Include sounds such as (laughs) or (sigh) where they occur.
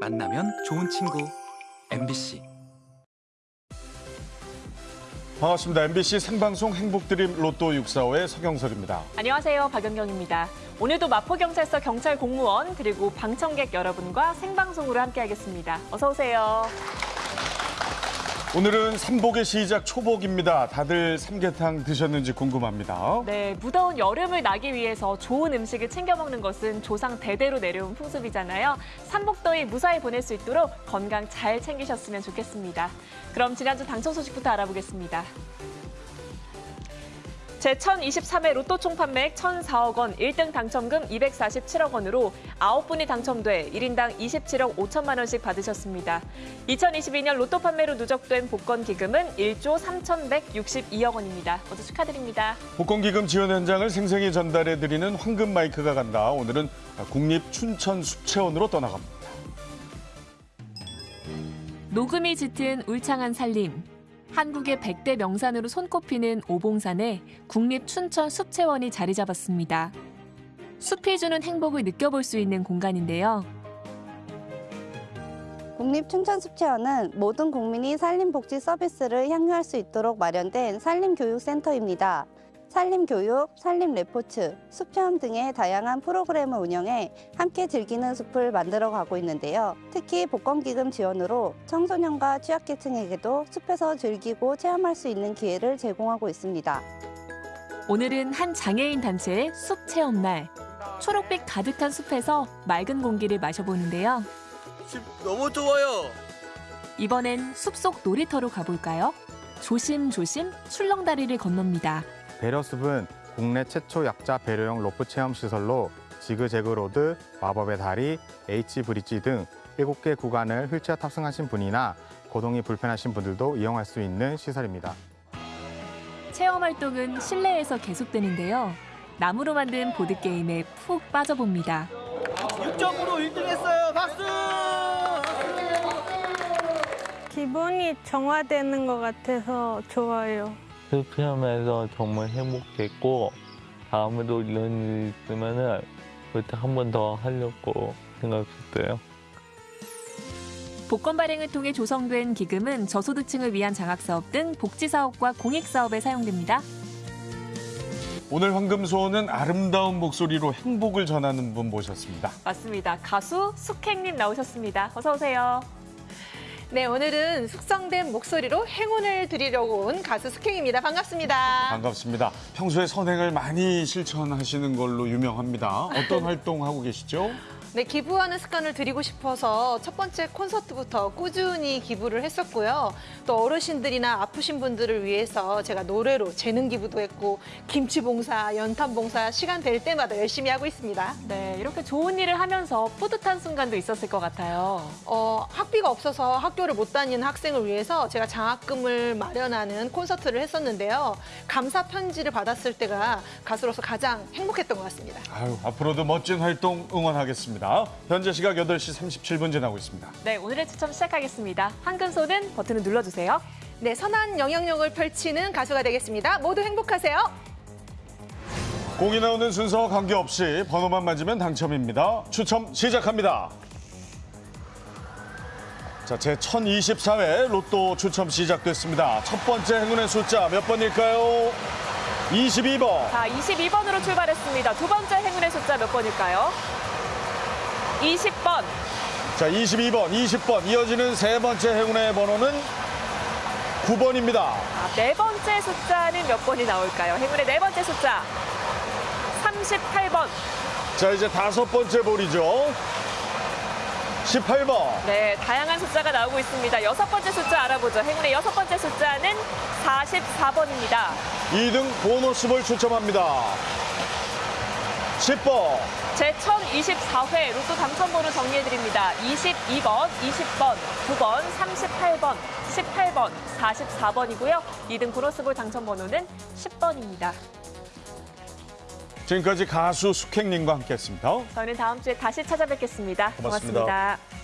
만나면 좋은 친구. MBC 반갑습니다. MBC 생방송 행복드림 로또 645의 서경석입니다. 안녕하세요. 박연경입니다. 오늘도 마포경찰서 경찰 공무원 그리고 방청객 여러분과 생방송으로 함께하겠습니다. 어서 오세요. 오늘은 삼복의 시작 초복입니다. 다들 삼계탕 드셨는지 궁금합니다. 네, 무더운 여름을 나기 위해서 좋은 음식을 챙겨 먹는 것은 조상 대대로 내려온 풍습이잖아요. 삼복더위 무사히 보낼 수 있도록 건강 잘 챙기셨으면 좋겠습니다. 그럼 지난주 당첨 소식부터 알아보겠습니다. 제1023회 로또 총 판매액 1,004억 원, 1등 당첨금 247억 원으로 9분이 당첨돼 1인당 27억 5천만 원씩 받으셨습니다. 2022년 로또 판매로 누적된 복권 기금은 1조 3,162억 원입니다. 모두 축하드립니다. 복권 기금 지원 현장을 생생히 전달해드리는 황금 마이크가 간다. 오늘은 국립 춘천숲체원으로 떠나갑니다. 녹음이 짙은 울창한 산림. 한국의 100대 명산으로 손꼽히는 오봉산에 국립춘천 숲체원이 자리 잡았습니다. 숲이 주는 행복을 느껴볼 수 있는 공간인데요. 국립춘천숲체원은 모든 국민이 산림복지 서비스를 향유할 수 있도록 마련된 산림교육센터입니다. 산림교육, 산림레포츠, 숲체험 등의 다양한 프로그램을 운영해 함께 즐기는 숲을 만들어가고 있는데요. 특히 복권기금 지원으로 청소년과 취약계층에게도 숲에서 즐기고 체험할 수 있는 기회를 제공하고 있습니다. 오늘은 한 장애인 단체의 숲 체험 날. 초록빛 가득한 숲에서 맑은 공기를 마셔보는데요. 집 너무 좋아요. 이번엔 숲속 놀이터로 가볼까요? 조심조심 출렁다리를 건넙니다. 배려숲은 국내 최초 약자 배려용 로프 체험 시설로 지그재그 로드, 마법의 다리, H 브릿지 등 7개 구간을 휠체어 탑승하신 분이나 거동이 불편하신 분들도 이용할 수 있는 시설입니다. 체험 활동은 실내에서 계속되는데요. 나무로 만든 보드게임에 푹 빠져봅니다. 6점으로 1등 했어요. 박수! 기분이 정화되는 것 같아서 좋아요. 실패하면서 정말 행복했고 다음에도 이런 일이 있으면은 그때 한 번 더 하려고 생각했어요. 복권 발행을 통해 조성된 기금은 저소득층을 위한 장학사업 등 복지사업과 공익사업에 사용됩니다. 오늘 황금소원은 아름다운 목소리로 행복을 전하는 분 모셨습니다. 맞습니다. 가수 숙행님 나오셨습니다. 어서 오세요. 네, 오늘은 숙성된 목소리로 행운을 드리려고 온 가수 숙행입니다. 반갑습니다. 반갑습니다. 평소에 선행을 많이 실천하시는 걸로 유명합니다. 어떤 (laughs) 활동하고 계시죠? 네, 기부하는 습관을 들이고 싶어서 첫 번째 콘서트부터 꾸준히 기부를 했었고요. 또 어르신들이나 아프신 분들을 위해서 제가 노래로 재능 기부도 했고 김치 봉사, 연탄 봉사 시간 될 때마다 열심히 하고 있습니다. 네, 이렇게 좋은 일을 하면서 뿌듯한 순간도 있었을 것 같아요. 어, 학비가 없어서 학교를 못 다니는 학생을 위해서 제가 장학금을 마련하는 콘서트를 했었는데요. 감사 편지를 받았을 때가 가수로서 가장 행복했던 것 같습니다. 아유, 앞으로도 멋진 활동 응원하겠습니다. 현재 시각 8시 37분 지나고 있습니다. 네, 오늘의 추첨 시작하겠습니다. 황금소는 버튼을 눌러주세요. 네, 선한 영향력을 펼치는 가수가 되겠습니다. 모두 행복하세요. 공이 나오는 순서와 관계없이 번호만 맞으면 당첨입니다. 추첨 시작합니다. 자, 제 1024회 로또 추첨 시작됐습니다. 첫 번째 행운의 숫자 몇 번일까요? 22번. 자, 22번으로 출발했습니다. 두 번째 행운의 숫자 몇 번일까요? 20번. 자, 22번, 20번 이어지는 세 번째 행운의 번호는 9번입니다. 아, 네 번째 숫자는 몇 번이 나올까요? 행운의 네 번째 숫자. 38번. 자, 이제 다섯 번째 볼이죠. 18번. 네, 다양한 숫자가 나오고 있습니다. 여섯 번째 숫자 알아보죠. 행운의 여섯 번째 숫자는 44번입니다. 2등 보너스 볼 추첨합니다. 10번. 제 1024회 로또 당첨번호 정리해드립니다. 22번, 20번, 9번, 38번, 18번, 44번이고요. 2등 보너스볼 당첨번호는 10번입니다. 지금까지 가수 숙행님과 함께했습니다. 저희는 다음 주에 다시 찾아뵙겠습니다 고맙습니다. 고맙습니다.